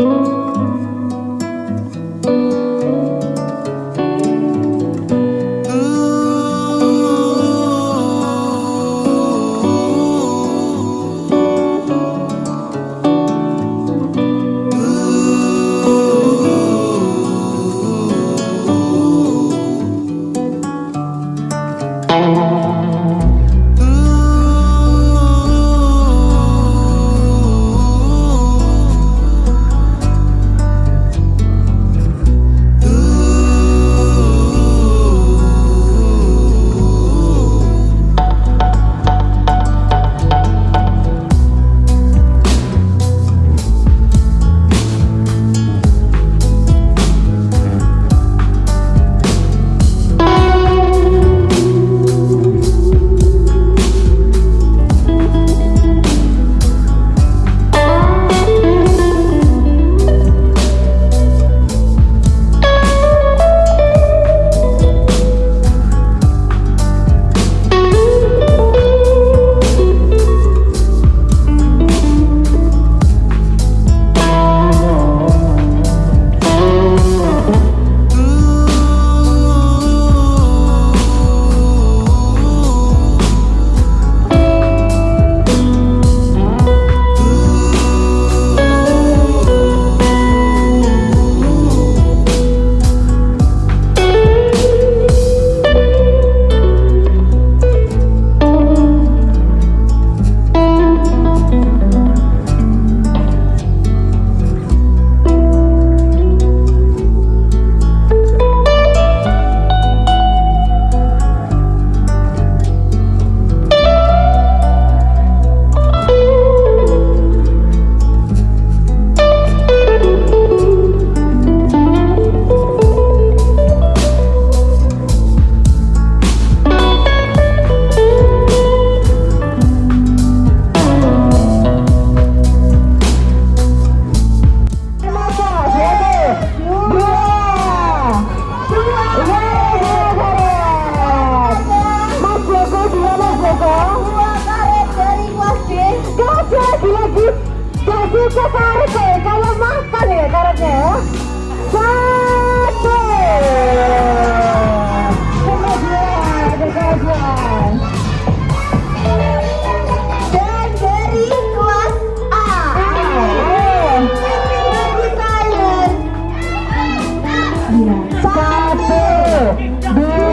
Música tarik ya kalau makan ya tariknya ya. Satu. Dan dari kelas A. Satu. Dua.